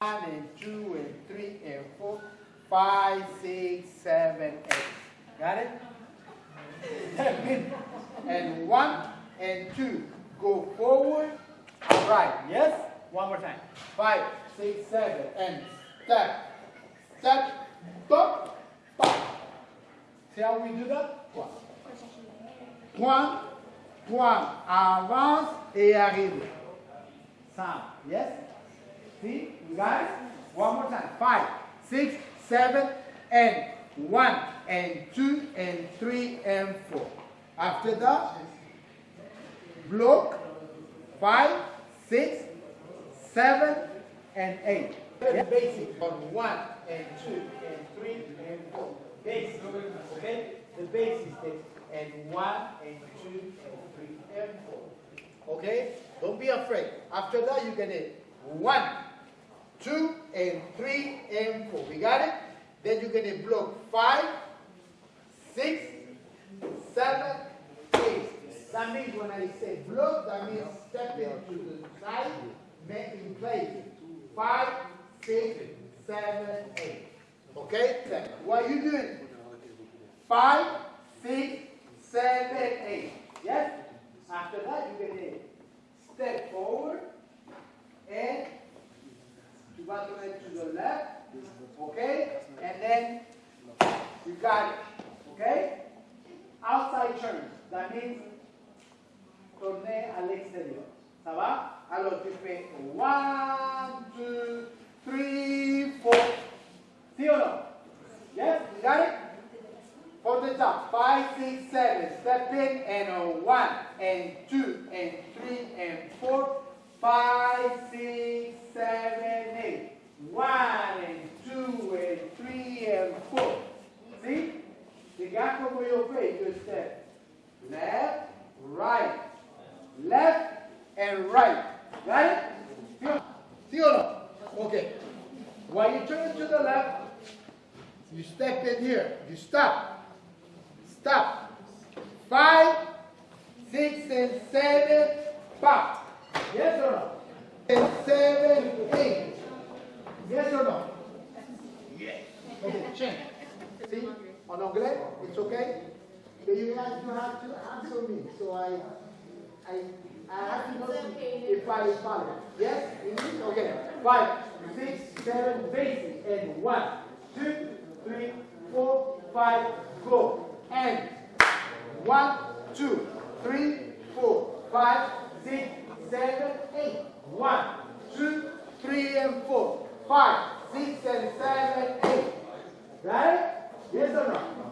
one and two and three and four, five, six, seven, eight. Got it? and one and two go forward, right? Yes? One more time. Five, six, seven, and step, step, stop, stop. See how we do that? One. Point, point, avance et arrive. Sound. Yes? See, you guys? One more time. Five, six, seven, and one, and two, and three, and four. After that, block five, six, seven, and eight. Very basic on one, and two, and three, and four. Basic. Okay? The basic thing. And one, and two, and three, and four. Okay? Don't be afraid. After that, you get gonna one, two, and three, and four. We got it? Then you're gonna block five, six, seven, eight. That means when I say block, that means step into the side, make in place. Five, six, seven, eight. Okay? What are you doing? Five, six, seven, eight. Yes? After that, you're gonna step forward regardless. Okay? Outside terms, that means tourner à l'extérieur. Ça va? Alors tu fais 1, 2, 3, 4. See or no? Yes? You got it? For the top, 5, 6, 7, step in and 1, and 2, and 3, and 4, 5, 6, Okay. While you turn to the left, you step in here. You stop. Stop. Five, six, and seven, pop. Yes or no? And seven, eight. Yes or no? Yes. Okay, change. See? En anglais, it's okay? But you have, you have to answer me. So I, I, I follow. Yes? Okay. Five, six, seven, basic. And one, two, three, four, five, go. And one, two, three, four, five, six, seven, eight. One, two, three, and four. Five, six, and seven, eight. Right? Yes or no?